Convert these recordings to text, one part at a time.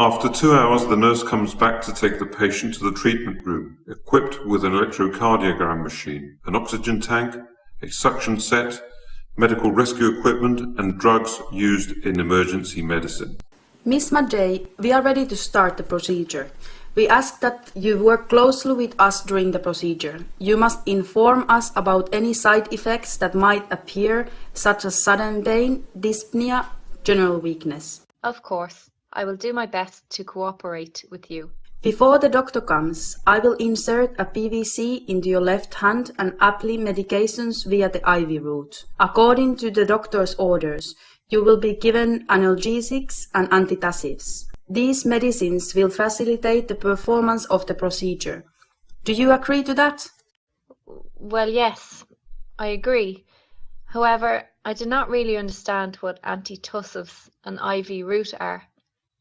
After two hours, the nurse comes back to take the patient to the treatment room, equipped with an electrocardiogram machine, an oxygen tank, a suction set, medical rescue equipment, and drugs used in emergency medicine. Miss Majay, we are ready to start the procedure. We ask that you work closely with us during the procedure. You must inform us about any side effects that might appear, such as sudden pain, dyspnea, general weakness. Of course, I will do my best to cooperate with you. Before the doctor comes, I will insert a PVC into your left hand and apply medications via the IV route. According to the doctor's orders, you will be given analgesics and antitussives. These medicines will facilitate the performance of the procedure. Do you agree to that? Well, yes, I agree. However, I do not really understand what antitussives and IV route are.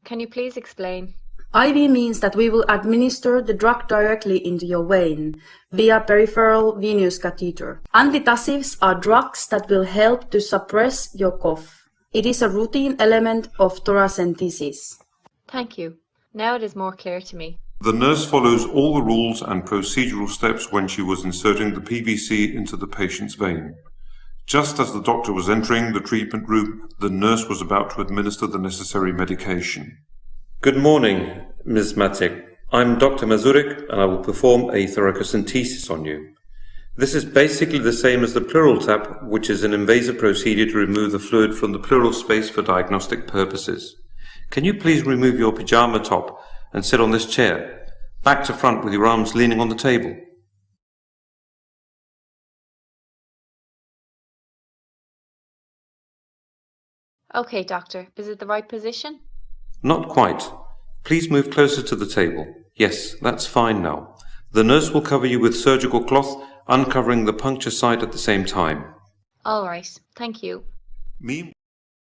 Can you please explain? IV means that we will administer the drug directly into your vein via peripheral venous catheter. Antitussives are drugs that will help to suppress your cough. It is a routine element of thoracentesis. Thank you. Now it is more clear to me. The nurse follows all the rules and procedural steps when she was inserting the PVC into the patient's vein. Just as the doctor was entering the treatment room, the nurse was about to administer the necessary medication. Good morning, Ms. Matic. I'm Dr. Mazurik and I will perform a thoracentesis on you. This is basically the same as the pleural tap, which is an invasive procedure to remove the fluid from the pleural space for diagnostic purposes. Can you please remove your pyjama top and sit on this chair, back to front with your arms leaning on the table? Okay, doctor, is it the right position? Not quite. Please move closer to the table. Yes, that's fine now. The nurse will cover you with surgical cloth, uncovering the puncture site at the same time. All right, thank you. Me